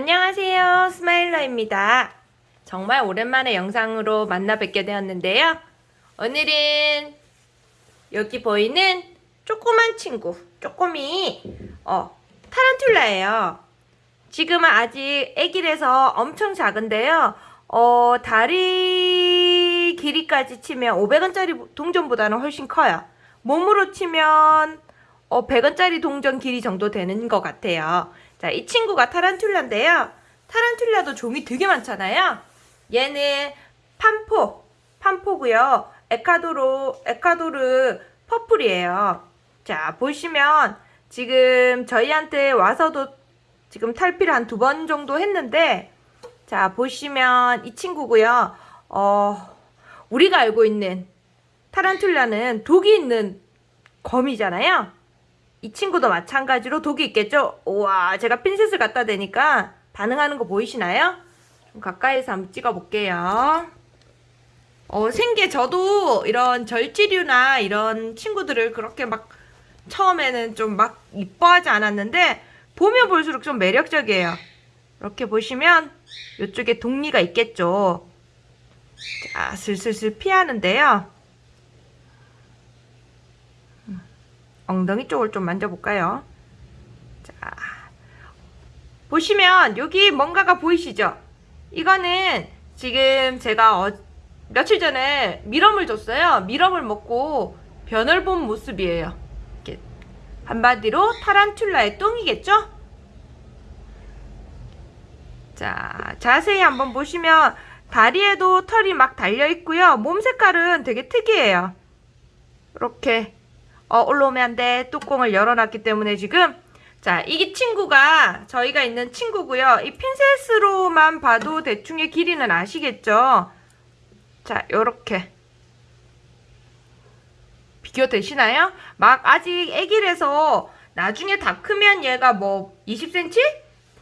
안녕하세요. 스마일러입니다. 정말 오랜만에 영상으로 만나 뵙게 되었는데요. 오늘은 여기 보이는 조그만 친구 쪼꼬미 어 타란툴라예요. 지금은 아직 애기라서 엄청 작은데요. 어 다리 길이까지 치면 500원짜리 동전보다는 훨씬 커요. 몸으로 치면 어 100원짜리 동전 길이 정도 되는 것 같아요 자, 이 친구가 타란툴라인데요. 타란툴라도 종이 되게 많잖아요. 얘는 팜포, 팜포고요. 에콰도르, 에콰도르 purple이에요. 자, 보시면 지금 저희한테 와서도 지금 탈피를 한 두 번 정도 했는데 자, 보시면 이 친구고요. 어, 우리가 알고 있는 타란툴라는 독이 있는 거미잖아요. 이 친구도 마찬가지로 독이 있겠죠? 우와 제가 핀셋을 갖다 대니까 반응하는 거 보이시나요? 좀 가까이서 한번 찍어 볼게요 어, 생계 저도 이런 절지류나 이런 친구들을 그렇게 막 처음에는 좀 막 이뻐하지 않았는데 보면 볼수록 좀 매력적이에요 이렇게 보시면 이쪽에 독리가 있겠죠 자 슬슬슬 피하는데요 엉덩이 쪽을 좀 만져볼까요? 자, 보시면 여기 뭔가가 보이시죠? 이거는 지금 제가 어, 며칠 전에 미럼을 줬어요. 미럼을 먹고 변을 본 모습이에요. 이렇게 한마디로 타란툴라의 똥이겠죠? 자, 자세히 한번 보시면 다리에도 털이 막 달려 있고요. 몸 색깔은 되게 특이해요. 이렇게 어, 올라오면 안 돼. 뚜껑을 열어놨기 때문에 지금 자, 이 친구가 저희가 있는 친구고요. 이 핀셋으로만 봐도 대충의 길이는 아시겠죠? 자, 요렇게 비교되시나요? 막 아직 애기라서 나중에 다 크면 얘가 뭐 20cm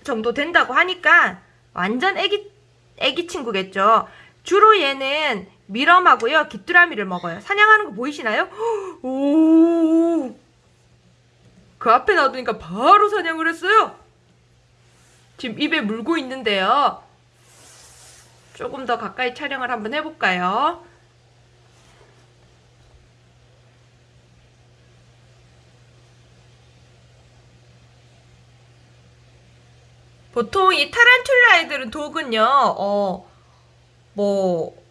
정도 된다고 하니까 완전 애기 애기 친구겠죠. 주로 얘는 미럼하고요. 귀뚜라미를 먹어요. 사냥하는 거 보이시나요? 오! 그 앞에 놔두니까 바로 사냥을 했어요. 지금 입에 물고 있는데요. 조금 더 가까이 촬영을 한번 해볼까요? 보통 이 타란툴라 애들은 독은요, 어, 뭐,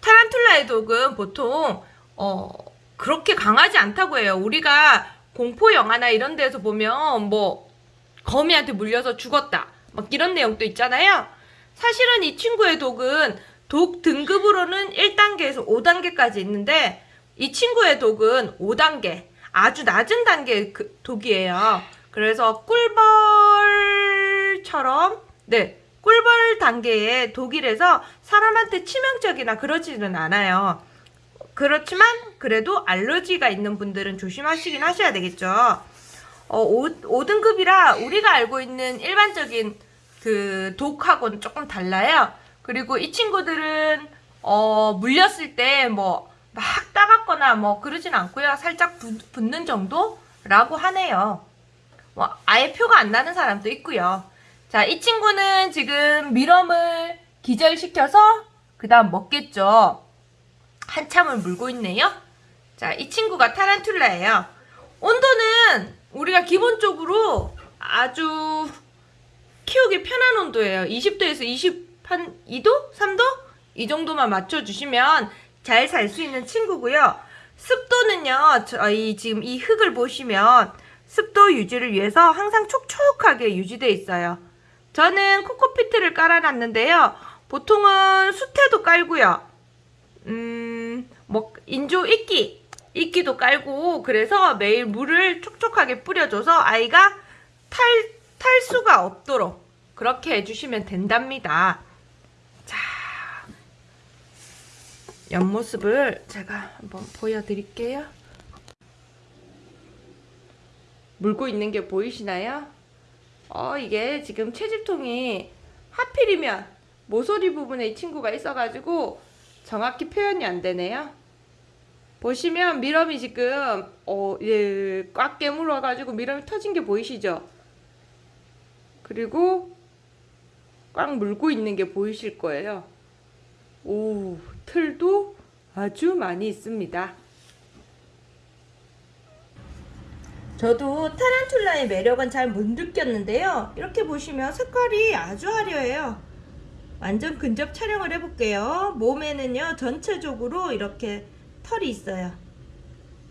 타란툴라의 독은 보통 어 그렇게 강하지 않다고 해요. 우리가 공포 영화나 이런 데서 보면 뭐 거미한테 물려서 죽었다. 막 이런 내용도 있잖아요. 사실은 이 친구의 독은 독 등급으로는 1단계에서 5단계까지 있는데 이 친구의 독은 5단계 아주 낮은 단계의 그 독이에요. 그래서 꿀벌처럼 네 꿀벌 단계의 독일에서 사람한테 치명적이나 그러지는 않아요. 그렇지만 그래도 알러지가 있는 분들은 조심하시긴 하셔야 되겠죠. 어, 5, 등급이라 우리가 알고 있는 일반적인 그 독하고는 조금 달라요. 그리고 이 친구들은 어, 물렸을 때 뭐 막 따갑거나 뭐 그러진 않고요. 살짝 부, 붙는 정도라고 하네요. 뭐 아예 표가 안 나는 사람도 있고요. 자, 이 친구는 지금 미럼을 기절시켜서 그 다음 먹겠죠. 한참을 물고 있네요. 자, 이 친구가 타란툴라예요. 온도는 우리가 기본적으로 아주 키우기 편한 온도예요. 20도에서 22도? 3도? 이 정도만 맞춰주시면 잘 살 수 있는 친구고요. 습도는요, 저희 지금 이 흙을 보시면 습도 유지를 위해서 항상 촉촉하게 유지되어 있어요. 저는 코코피트를 깔아놨는데요. 보통은 수태도 깔고요. 음, 뭐 인조 이끼, 이끼도 깔고 그래서 매일 물을 촉촉하게 뿌려줘서 아이가 탈, 탈수가 없도록 그렇게 해주시면 된답니다. 자, 옆모습을 제가 한번 보여드릴게요. 물고 있는 게 보이시나요? 어 이게 지금 채집통이 하필이면 모서리 부분에 이 친구가 있어가지고 정확히 표현이 안 되네요. 보시면 미럼이 지금 어, 예, 꽉 깨물어 가지고 미럼이 터진 게 보이시죠? 그리고 꽉 물고 있는 게 보이실 거예요. 오, 틀도 아주 많이 있습니다. 저도 타란툴라의 매력은 잘 못 느꼈는데요. 이렇게 보시면 색깔이 아주 화려해요. 완전 근접 촬영을 해볼게요. 몸에는요, 전체적으로 이렇게 털이 있어요.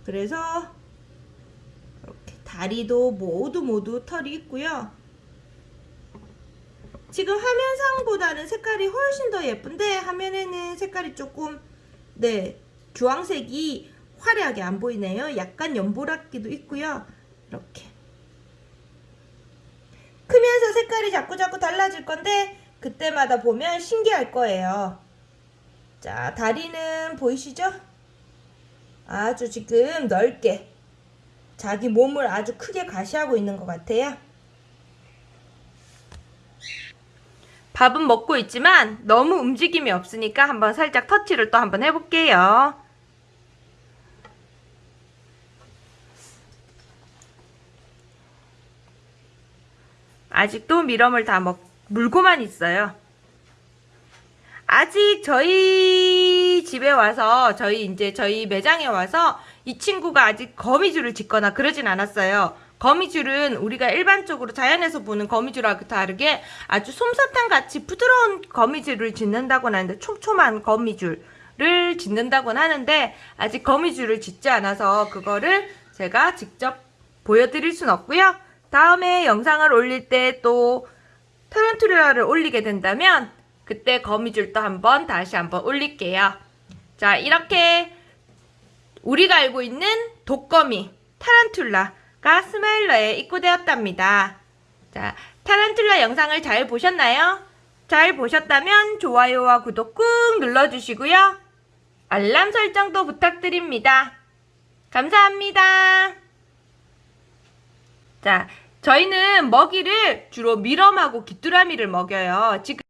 그래서 이렇게 다리도 모두 모두 털이 있고요. 지금 화면상보다는 색깔이 훨씬 더 예쁜데 화면에는 색깔이 조금 네 주황색이 화려하게 안 보이네요. 약간 연보라기도 있고요. 이렇게 크면서 색깔이 자꾸자꾸 달라질 건데 그때마다 보면 신기할 거예요. 자 다리는 보이시죠? 아주 지금 넓게 자기 몸을 아주 크게 가시하고 있는 것 같아요. 밥은 먹고 있지만 너무 움직임이 없으니까 한번 살짝 터치를 또 한번 해볼게요. 아직도 미럼을 다 먹, 물고만 있어요. 아직 저희 집에 와서 저희 이제 저희 매장에 와서 이 친구가 아직 거미줄을 짓거나 그러진 않았어요. 거미줄은 우리가 일반적으로 자연에서 보는 거미줄하고 다르게 아주 솜사탕 같이 부드러운 거미줄을 짓는다고 하는데 촘촘한 거미줄을 짓는다고 하는데 아직 거미줄을 짓지 않아서 그거를 제가 직접 보여드릴 순 없고요. 다음에 영상을 올릴 때 또 타란툴라를 올리게 된다면 그때 거미줄도 한번 다시 한번 올릴게요. 자 이렇게 우리가 알고 있는 독거미 타란툴라가 스마일러에 입고되었답니다. 자 타란툴라 영상을 잘 보셨나요? 잘 보셨다면 좋아요와 구독 꾹 눌러주시고요. 알람 설정도 부탁드립니다. 감사합니다. 자, 저희는 먹이를 주로 미럼하고 귀뚜라미를 먹여요. 지금